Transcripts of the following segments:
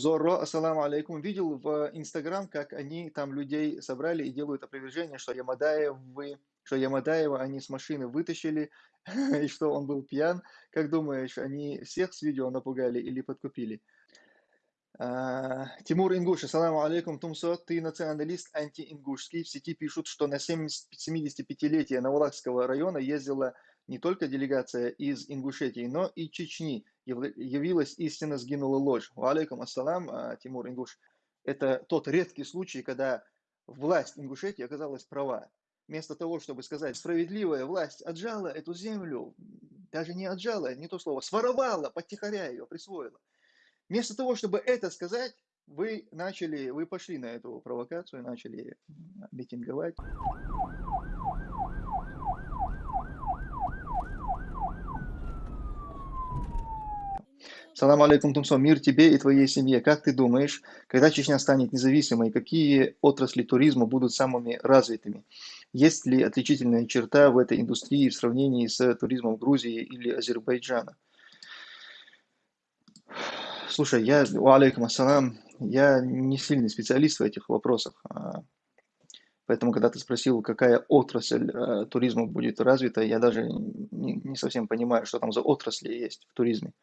Зорро, ассаламу алейкум. Видел в Инстаграм, как они там людей собрали и делают опровержение, что Ямадаевы, что Ямадаева они с машины вытащили, и что он был пьян. Как думаешь, они всех с видео напугали или подкупили? А, Тимур Ингуш, ассаламу алейкум, Тумсо, ты националист антиингушский. В сети пишут, что на 75-летие Навалахского района ездила не только делегация из Ингушетии, но и Чечни. Явилась истина, сгинула ложь. Алейкум ассалам, а, Тимур Ингуш. Это тот редкий случай, когда власть Ингушетии оказалась права. Вместо того, чтобы сказать, справедливая власть отжала эту землю, даже не отжала, не то слово, своровала, подтихаря ее, присвоила. Вместо того, чтобы это сказать, вы начали, вы пошли на эту провокацию, начали митинговать. Салам алейкум, Тумсо. Мир тебе и твоей семье. Как ты думаешь, когда Чечня станет независимой, какие отрасли туризма будут самыми развитыми? Есть ли отличительная черта в этой индустрии в сравнении с туризмом Грузии или Азербайджана? Слушай, я, алейкум ассалам, я не сильный специалист в этих вопросах. А, поэтому, когда ты спросил, какая отрасль э, туризма будет развита, я даже не, не совсем понимаю, что там за отрасли есть в туризме.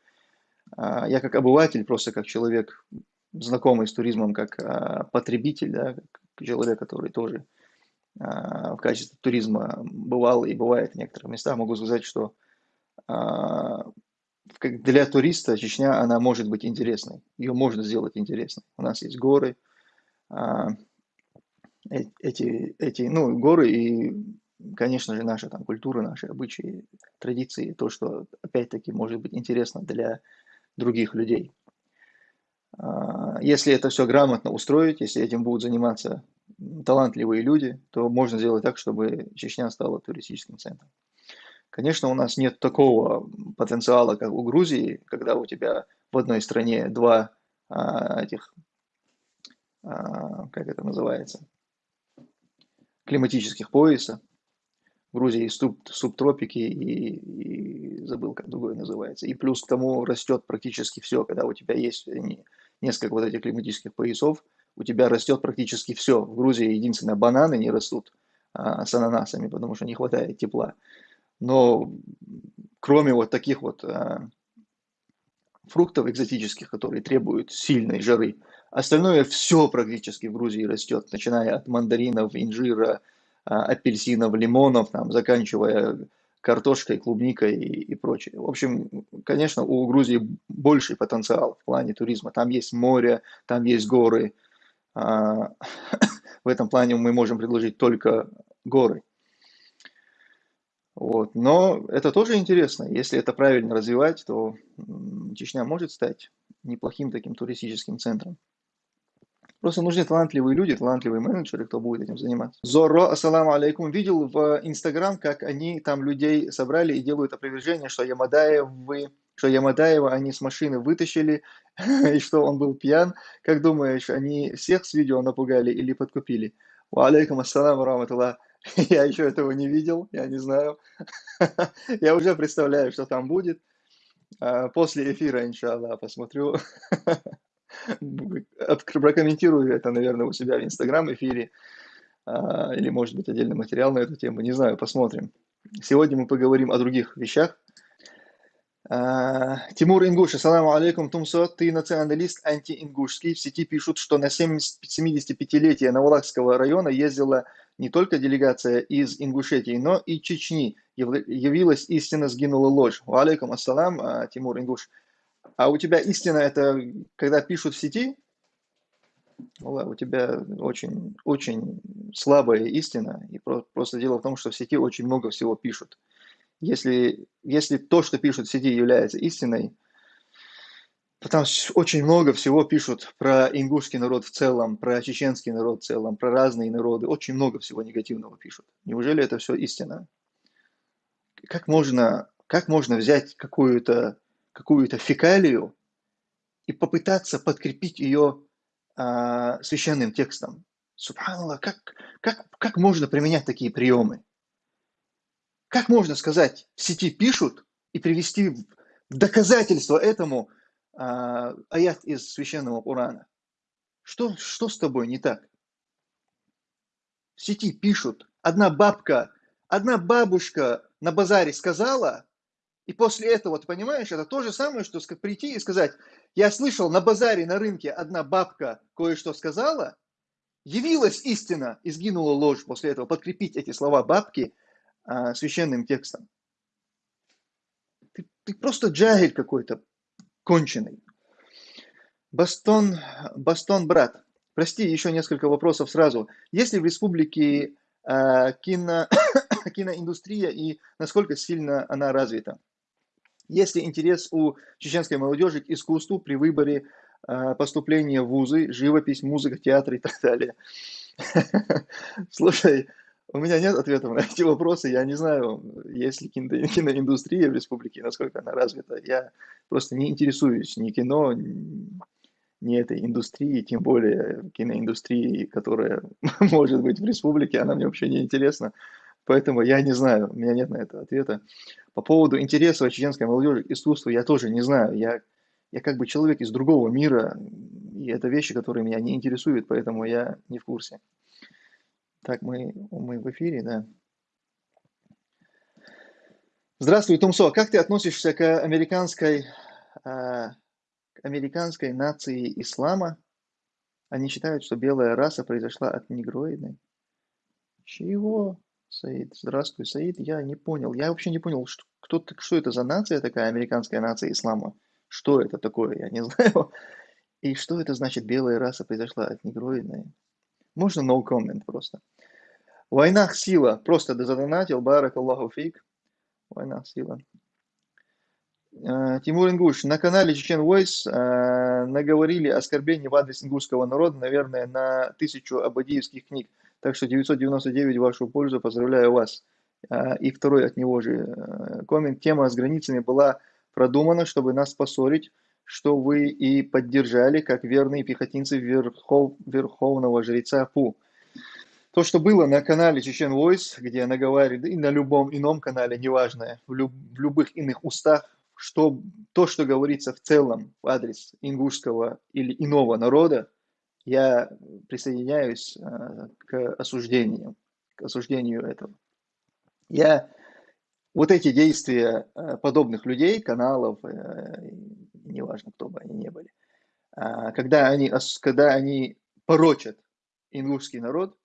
А, я как обыватель, просто как человек, знакомый с туризмом, как а, потребитель, да, как человек, который тоже в качестве туризма бывал и бывает в некоторых местах, могу сказать, что для туриста Чечня, она может быть интересной. Ее можно сделать интересной. У нас есть горы, а, э, эти, эти, ну, горы и, конечно же, наша там культура, наши обычаи, традиции, то, что, опять-таки, может быть интересно для других людей. А, если это все грамотно устроить, если этим будут заниматься талантливые люди, то можно сделать так, чтобы Чечня стала туристическим центром. Конечно, у нас нет такого потенциала, как у Грузии, когда у тебя в одной стране два а, этих, а, как это называется, климатических пояса. Грузии есть суб, субтропики и, и забыл, как другое называется. И плюс к тому растет практически все, когда у тебя есть несколько вот этих климатических поясов, у тебя растет практически все. В Грузии единственное, бананы не растут а, с ананасами, потому что не хватает тепла. Но кроме вот таких вот а, фруктов экзотических, которые требуют сильной жары, остальное все практически в Грузии растет, начиная от мандаринов, инжира, апельсинов, лимонов, там, заканчивая картошкой, клубникой и, и прочее. В общем, конечно, у Грузии больший потенциал в плане туризма. Там есть море, там есть горы. А, в этом плане мы можем предложить только горы. Вот. Но это тоже интересно. Если это правильно развивать, то Чечня может стать неплохим таким туристическим центром. Просто нужны талантливые люди, талантливые менеджеры, кто будет этим заниматься. Зорро, ассаламу алейкум. Видел в Инстаграм, как они там людей собрали и делают опровержение, что Ямадаевы, что Ямадаева они с машины вытащили, и что он был пьян. Как думаешь, они всех с видео напугали или подкупили? Ва алейкум ассаламу раматуллах. Я еще этого не видел, я не знаю. Я уже представляю, что там будет. А, после эфира, иншаллах, посмотрю. Прокомментирую это, наверное, у себя в Инстаграм-эфире. А, или, может быть, отдельный материал на эту тему. Не знаю, посмотрим. Сегодня мы поговорим о других вещах. А, Тимур Ингуш, ассаламу алейкум, Тумсо, ты националист антиингушский. В сети пишут, что на 75-летие Навалахского района ездила не только делегация из Ингушетии, но и Чечни. Явилась истина, сгинула ложь. Алейкум ассалам, а, Тимур Ингуш. А у тебя истина это когда пишут в сети? у тебя очень, очень слабая истина. И просто дело в том, что в сети очень много всего пишут. Если, если то, что пишут в сети, является истиной, Потому что очень много всего пишут про ингушский народ в целом, про чеченский народ в целом, про разные народы. Очень много всего негативного пишут. Неужели это все истина? Как можно, как можно взять какую-то какую фекалию и попытаться подкрепить ее а, священным текстом? Субханаллах, как, как, как можно применять такие приемы? Как можно сказать, в сети пишут и привести в доказательство этому а, аят из священного Урана. Что, что с тобой не так? В сети пишут, одна бабка, одна бабушка на базаре сказала, и после этого, ты понимаешь, это то же самое, что прийти и сказать, я слышал, на базаре, на рынке одна бабка кое-что сказала, явилась истина и сгинула ложь после этого. Подкрепить эти слова бабки а, священным текстом. Ты, ты просто джагель какой-то, конченый. Бастон, Бастон, брат, прости, еще несколько вопросов сразу. Есть ли в республике э, кино, киноиндустрия и насколько сильно она развита? Есть ли интерес у чеченской молодежи к искусству при выборе э, поступления в вузы, живопись, музыка, театр и так далее? Слушай, у меня нет ответов на эти вопросы. Я не знаю, есть ли киноиндустрия в республике, насколько она развита. Я просто не интересуюсь ни кино, ни этой индустрии, тем более киноиндустрии, которая может быть в республике, она мне вообще не интересна. Поэтому я не знаю, у меня нет на это ответа. По поводу интереса чеченской молодежи к искусству я тоже не знаю. Я, я как бы человек из другого мира, и это вещи, которые меня не интересуют, поэтому я не в курсе. Так, мы, мы в эфире, да. Здравствуй, Тумсо. Как ты относишься к американской, э, к американской нации ислама? Они считают, что белая раса произошла от негроидной. Чего? Саид, здравствуй, Саид. Я не понял. Я вообще не понял, что, кто, что это за нация такая, американская нация ислама. Что это такое, я не знаю. И что это значит, белая раса произошла от негроидной? Можно no comment просто. Война сила. Просто задонатил. Барак Аллаху фиг. Война сила. Э, Тимур Ингуш. На канале Чечен Voice э, наговорили оскорбления в адрес ингушского народа, наверное, на тысячу абадиевских книг. Так что 999 в вашу пользу. Поздравляю вас. А, и второй от него же э, коммент. Тема с границами была продумана, чтобы нас поссорить, что вы и поддержали, как верные пехотинцы верхов, верховного жреца Пу. То, что было на канале Чечен Voice, где наговаривает, и на любом ином канале, неважно, в, люб, в любых иных устах, что, то, что говорится в целом в адрес ингушского или иного народа, я присоединяюсь э, к осуждению, к осуждению этого. Я вот эти действия э, подобных людей, каналов, э, неважно, кто бы они ни были, когда они, когда они порочат ингушский народ,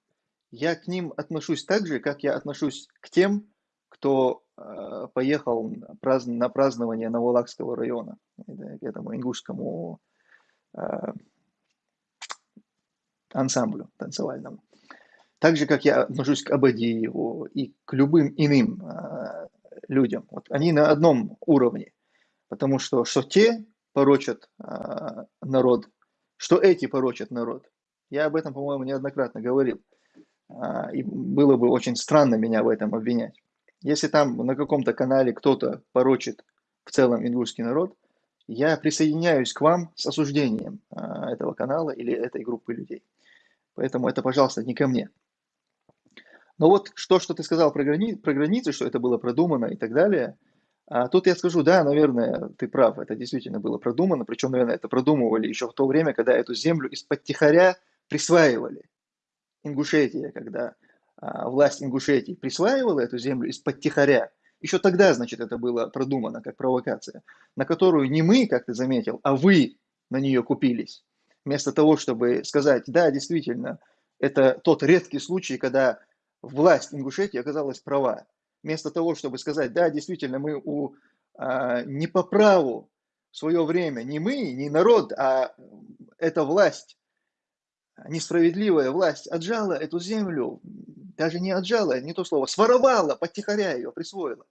я к ним отношусь так же, как я отношусь к тем, кто поехал на празднование Новолакского района, к этому ингушскому ансамблю танцевальному. Так же, как я отношусь к Абадиеву и к любым иным э, людям. Вот они на одном уровне. Потому что что те порочат э, народ, что эти порочат народ. Я об этом, по-моему, неоднократно говорил. Э, и было бы очень странно меня в этом обвинять. Если там на каком-то канале кто-то порочит в целом ингушский народ, я присоединяюсь к вам с осуждением этого канала или этой группы людей. Поэтому это, пожалуйста, не ко мне. Но вот то, что ты сказал про, грани про границы, что это было продумано и так далее, а тут я скажу, да, наверное, ты прав, это действительно было продумано, причем, наверное, это продумывали еще в то время, когда эту землю из-под тихоря присваивали. Ингушетия, когда а, власть Ингушетии присваивала эту землю из-под тихоря, еще тогда, значит, это было продумано как провокация, на которую не мы, как ты заметил, а вы на нее купились вместо того, чтобы сказать, да, действительно, это тот редкий случай, когда власть Ингушетии оказалась права. Вместо того, чтобы сказать, да, действительно, мы у, а, не по праву в свое время, не мы, не народ, а эта власть, несправедливая власть, отжала эту землю, даже не отжала, не то слово, своровала, подтихаря ее, присвоила.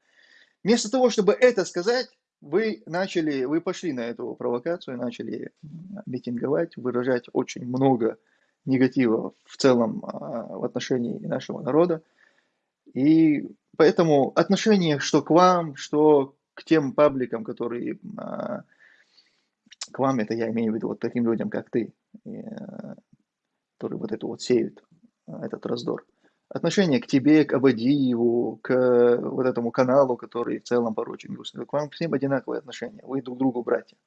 Вместо того, чтобы это сказать, вы начали, вы пошли на эту провокацию, начали митинговать, выражать очень много негатива в целом а, в отношении нашего народа. И поэтому отношение что к вам, что к тем пабликам, которые а, к вам, это я имею в виду вот таким людям, как ты, а, которые вот это вот сеют, этот раздор отношение к тебе, к Абадиеву, к вот этому каналу, который в целом порочен К вам всем одинаковое отношение. Вы друг другу братья.